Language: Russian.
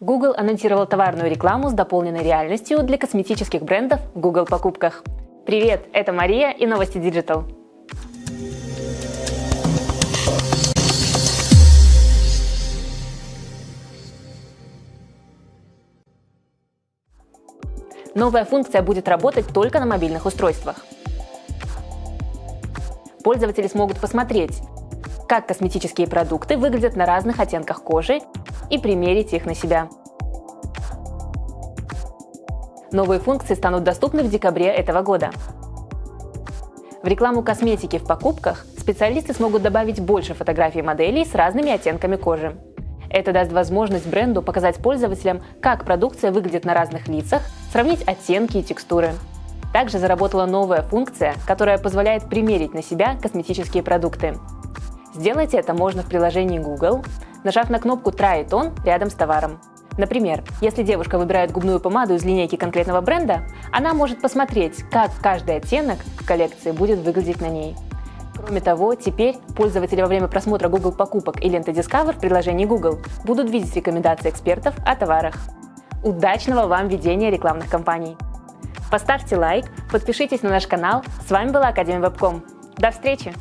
Google анонсировал товарную рекламу с дополненной реальностью для косметических брендов в Google покупках. Привет, это Мария и новости Digital. Новая функция будет работать только на мобильных устройствах. Пользователи смогут посмотреть, как косметические продукты выглядят на разных оттенках кожи и примерить их на себя. Новые функции станут доступны в декабре этого года. В рекламу косметики в покупках специалисты смогут добавить больше фотографий моделей с разными оттенками кожи. Это даст возможность бренду показать пользователям, как продукция выглядит на разных лицах, сравнить оттенки и текстуры. Также заработала новая функция, которая позволяет примерить на себя косметические продукты. Сделать это можно в приложении Google, нажав на кнопку Try it on рядом с товаром. Например, если девушка выбирает губную помаду из линейки конкретного бренда, она может посмотреть, как каждый оттенок в коллекции будет выглядеть на ней. Кроме того, теперь пользователи во время просмотра Google покупок и ленты Discover в приложении Google будут видеть рекомендации экспертов о товарах. Удачного вам ведения рекламных кампаний! Поставьте лайк, подпишитесь на наш канал. С вами была Академия Вебком. До встречи!